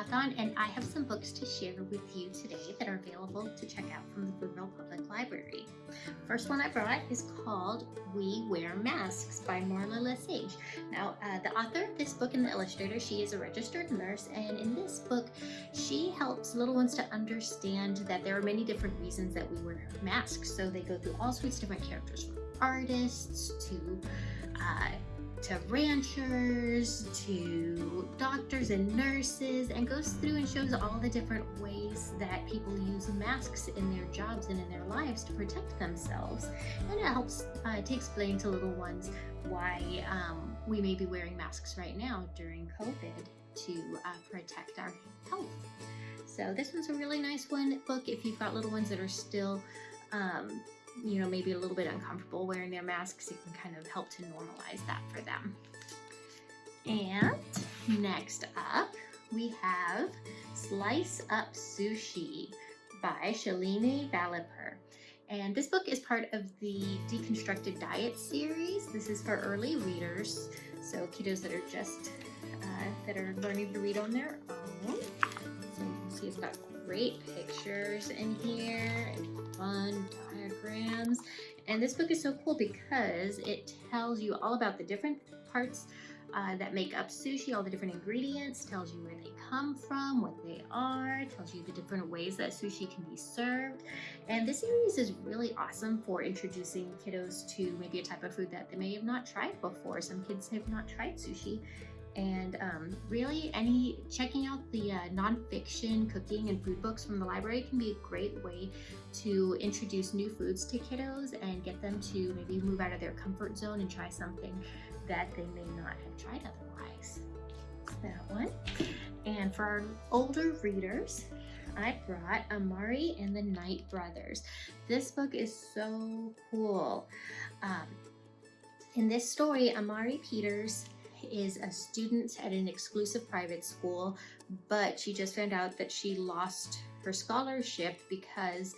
Hawthorne and I have some books to share with you today that are available to check out from the Boonville Public Library. First one I brought is called We Wear Masks by Marla Lesage. Now, uh, the author of this book and the illustrator, she is a registered nurse and in this book, she helps little ones to understand that there are many different reasons that we wear masks. So they go through all sorts of different characters from artists to uh, to ranchers, to doctors and nurses, and goes through and shows all the different ways that people use masks in their jobs and in their lives to protect themselves. And it helps uh, to explain to little ones why um, we may be wearing masks right now during COVID to uh, protect our health. So this one's a really nice one book if you've got little ones that are still um, you know, maybe a little bit uncomfortable wearing their masks, it can kind of help to normalize that for them. And next up, we have Slice Up Sushi by Shalini Vallepur. And this book is part of the Deconstructed Diet series. This is for early readers, so kiddos that are just, uh, that are learning to read on their own. So you can see it's got great pictures in here and fun diagrams. And this book is so cool because it tells you all about the different parts uh, that make up sushi, all the different ingredients, tells you where they come from, what they are, tells you the different ways that sushi can be served. And this series is really awesome for introducing kiddos to maybe a type of food that they may have not tried before. Some kids have not tried sushi and um, really any checking out the uh, nonfiction cooking and food books from the library can be a great way to introduce new foods to kiddos and get them to maybe move out of their comfort zone and try something that they may not have tried otherwise. That one. And for our older readers, I brought Amari and the Night Brothers. This book is so cool. Um, in this story, Amari Peters is a student at an exclusive private school, but she just found out that she lost her scholarship because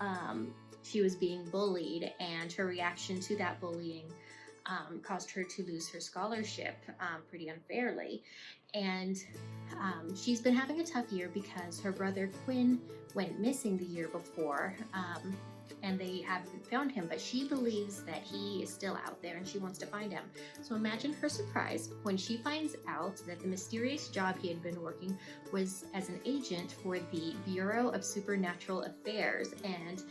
um, she was being bullied and her reaction to that bullying um, caused her to lose her scholarship um, pretty unfairly. And um, she's been having a tough year because her brother Quinn went missing the year before um, and they haven't found him, but she believes that he is still out there and she wants to find him. So imagine her surprise when she finds out that the mysterious job he had been working was as an agent for the Bureau of Supernatural Affairs and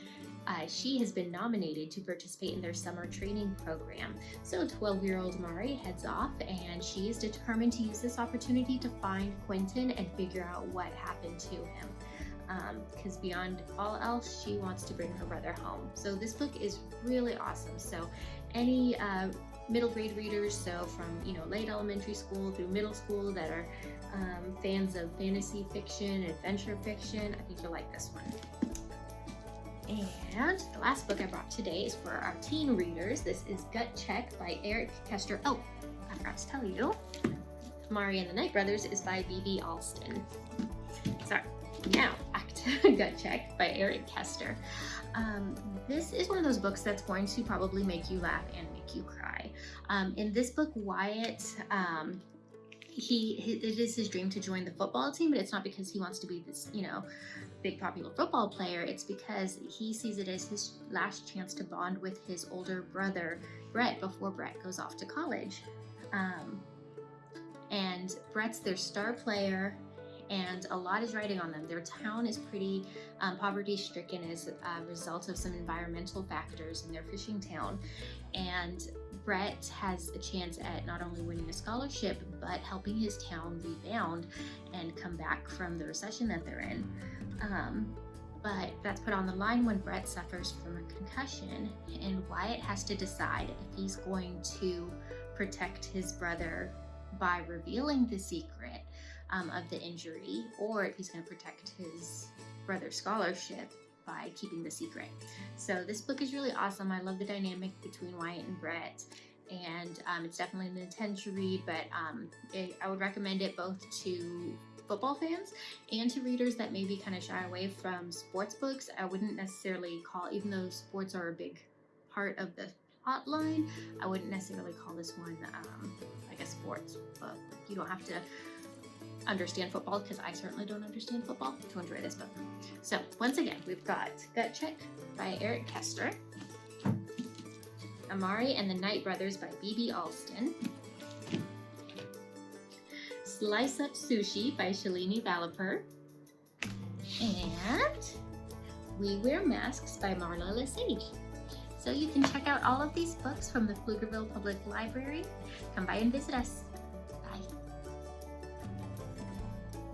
uh, she has been nominated to participate in their summer training program. So 12-year-old Mari heads off and she is determined to use this opportunity to find Quentin and figure out what happened to him because um, beyond all else, she wants to bring her brother home. So this book is really awesome. So any uh, middle grade readers, so from you know late elementary school through middle school that are um, fans of fantasy fiction, adventure fiction, I think you'll like this one. And the last book I brought today is for our teen readers. This is Gut Check by Eric Kester. Oh, I forgot to tell you, Mari and the Night Brothers is by B.B. Alston. Sorry. Now, Gut Check by Eric Kester. Um, this is one of those books that's going to probably make you laugh and make you cry. Um, in this book, Wyatt, um, he, it is his dream to join the football team, but it's not because he wants to be this, you know, big popular football player. It's because he sees it as his last chance to bond with his older brother, Brett, before Brett goes off to college. Um, and Brett's their star player and a lot is riding on them. Their town is pretty um, poverty stricken as a result of some environmental factors in their fishing town. And Brett has a chance at not only winning a scholarship, but helping his town rebound and come back from the recession that they're in. Um, but that's put on the line when Brett suffers from a concussion and Wyatt has to decide if he's going to protect his brother by revealing the secret um, of the injury or if he's going to protect his brother's scholarship by keeping the secret. So this book is really awesome. I love the dynamic between Wyatt and Brett and um, it's definitely an intense to read, but um, it, I would recommend it both to football fans and to readers that maybe kind of shy away from sports books. I wouldn't necessarily call, even though sports are a big part of the plot line, I wouldn't necessarily call this one um, like a sports book. You don't have to understand football, because I certainly don't understand football, to enjoy this book. So once again, we've got Gut Check by Eric Kester, Amari and the Night Brothers by B.B. Alston, Slice Up Sushi by Shalini Vallepur, and We Wear Masks by Marla Lesage. So you can check out all of these books from the Pflugerville Public Library. Come by and visit us.